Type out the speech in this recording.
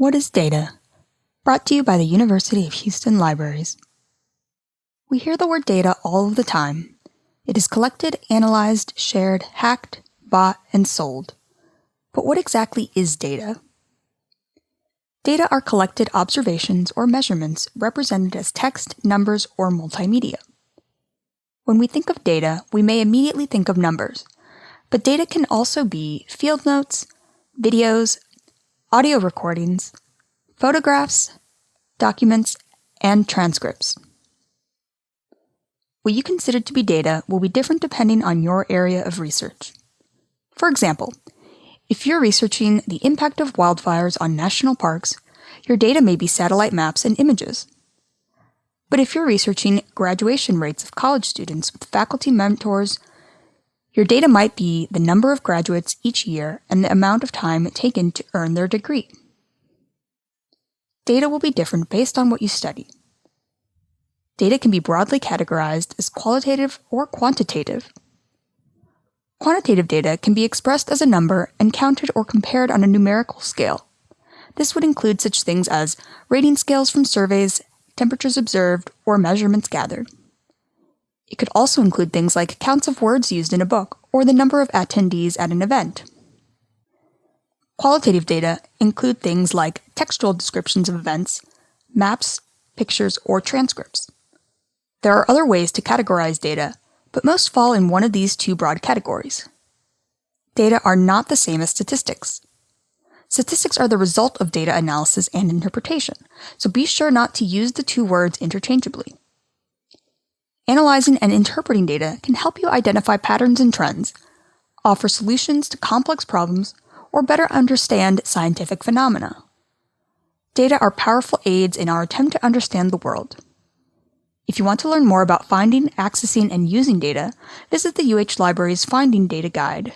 What is data? Brought to you by the University of Houston Libraries. We hear the word data all of the time. It is collected, analyzed, shared, hacked, bought, and sold. But what exactly is data? Data are collected observations or measurements represented as text, numbers, or multimedia. When we think of data, we may immediately think of numbers, but data can also be field notes, videos, audio recordings, photographs, documents, and transcripts. What you consider to be data will be different depending on your area of research. For example, if you're researching the impact of wildfires on national parks, your data may be satellite maps and images. But if you're researching graduation rates of college students with faculty mentors your data might be the number of graduates each year and the amount of time taken to earn their degree. Data will be different based on what you study. Data can be broadly categorized as qualitative or quantitative. Quantitative data can be expressed as a number and counted or compared on a numerical scale. This would include such things as rating scales from surveys, temperatures observed, or measurements gathered. It could also include things like counts of words used in a book or the number of attendees at an event. Qualitative data include things like textual descriptions of events, maps, pictures, or transcripts. There are other ways to categorize data, but most fall in one of these two broad categories. Data are not the same as statistics. Statistics are the result of data analysis and interpretation, so be sure not to use the two words interchangeably. Analyzing and interpreting data can help you identify patterns and trends, offer solutions to complex problems, or better understand scientific phenomena. Data are powerful aids in our attempt to understand the world. If you want to learn more about finding, accessing, and using data, visit the UH Library's Finding Data Guide